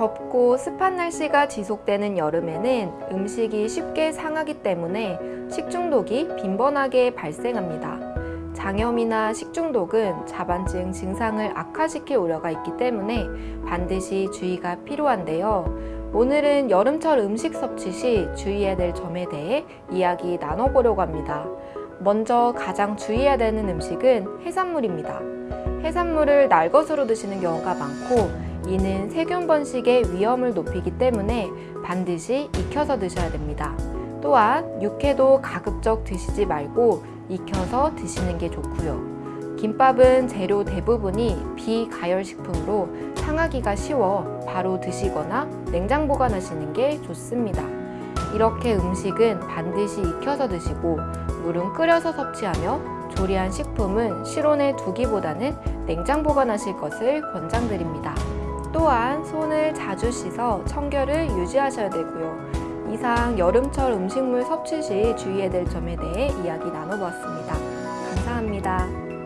덥고 습한 날씨가 지속되는 여름에는 음식이 쉽게 상하기 때문에 식중독이 빈번하게 발생합니다. 장염이나 식중독은 자반증 증상을 악화시킬 우려가 있기 때문에 반드시 주의가 필요한데요. 오늘은 여름철 음식 섭취 시 주의해야 될 점에 대해 이야기 나눠보려고 합니다. 먼저 가장 주의해야 되는 음식은 해산물입니다. 해산물을 날것으로 드시는 경우가 많고 이는 세균 번식의 위험을 높이기 때문에 반드시 익혀서 드셔야 됩니다. 또한 육회도 가급적 드시지 말고 익혀서 드시는 게 좋고요. 김밥은 재료 대부분이 비가열식품으로 상하기가 쉬워 바로 드시거나 냉장 보관하시는 게 좋습니다. 이렇게 음식은 반드시 익혀서 드시고 물은 끓여서 섭취하며 조리한 식품은 실온에 두기보다는 냉장 보관하실 것을 권장드립니다. 또한 손을 자주 씻어 청결을 유지하셔야 되고요. 이상 여름철 음식물 섭취 시 주의해야 될 점에 대해 이야기 나눠보았습니다. 감사합니다.